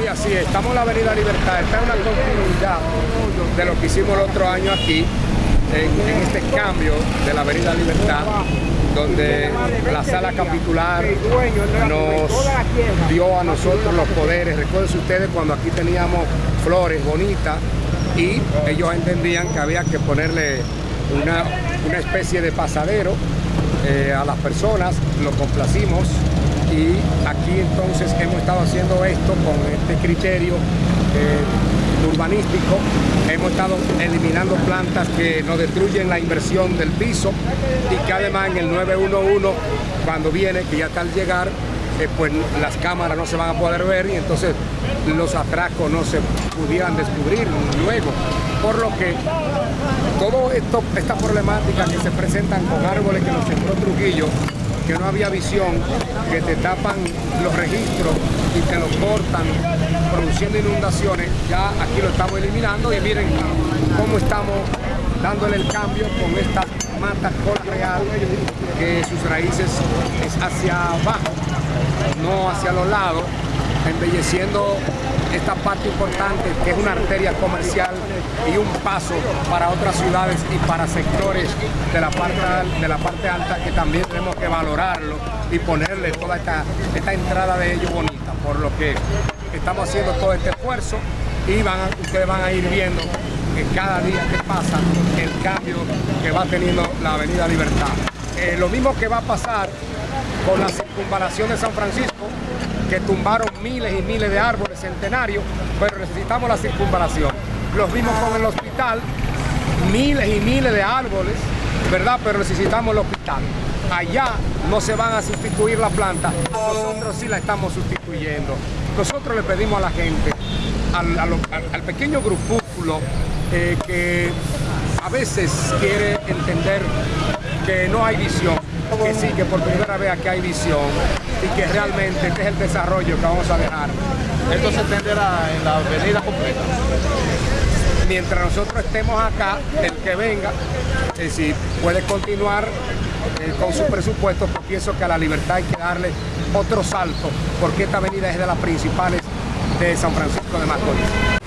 Sí, así es. Estamos en la Avenida Libertad. Esta es una continuidad de lo que hicimos el otro año aquí, en, este cambio de la Avenida Libertad, donde la sala capitular nos dio a nosotros los poderes. Recuerden ustedes cuando aquí teníamos flores bonitas y ellos entendían que había que ponerle una, especie de pasadero eh, a las personas, lo complacimos y aquí entonces hemos estado haciendo esto con este criterio eh, urbanístico, hemos estado eliminando plantas que nos destruyen la inversión del piso y que además en el 911 cuando viene, que ya está al llegar, eh, pues las cámaras no se van a poder ver y entonces los atracos no se pudieran descubrir luego. Por lo que esto, esta problemática que se presentan con árboles que nos sembró Trujillo, que no había visión, que te tapan los registros y te los cortan, produciendo inundaciones, ya aquí lo estamos eliminando y miren cómo estamos dándole el cambio con esta mata cola real que sus raíces es hacia abajo, no hacia los lados, embelleciendo esta parte importante que es una arteria comercial y un paso para otras ciudades y para sectores de la parte, de la parte alta que también tenemos que valorarlo y ponerle toda esta, esta entrada de ellos bonita, por lo que estamos haciendo todo este esfuerzo y van ustedes van a ir viendo que cada día que pasa el cambio que va teniendo la Avenida Libertad. Eh, lo mismo que va a pasar con la circunvalación de San Francisco, que tumbaron miles y miles de árboles centenarios, pero necesitamos la circunvalación. Los vimos con el hospital, miles y miles de árboles, ¿verdad? Pero necesitamos el hospital. Allá no se van a sustituir la planta, nosotros sí la estamos sustituyendo. Nosotros le pedimos a la gente, al, pequeño grupúsculo eh, que a veces quiere entender que no hay visión, que sí, que por primera vez aquí hay visión y que realmente este es el desarrollo que vamos a dejar. Esto se entenderá en la avenida completa. Mientras nosotros estemos acá, el que venga, eh, si puede continuar eh, con su presupuesto, pues pienso que a la libertad hay que darle otro salto, porque esta avenida es de las principales de San Francisco de Macorís.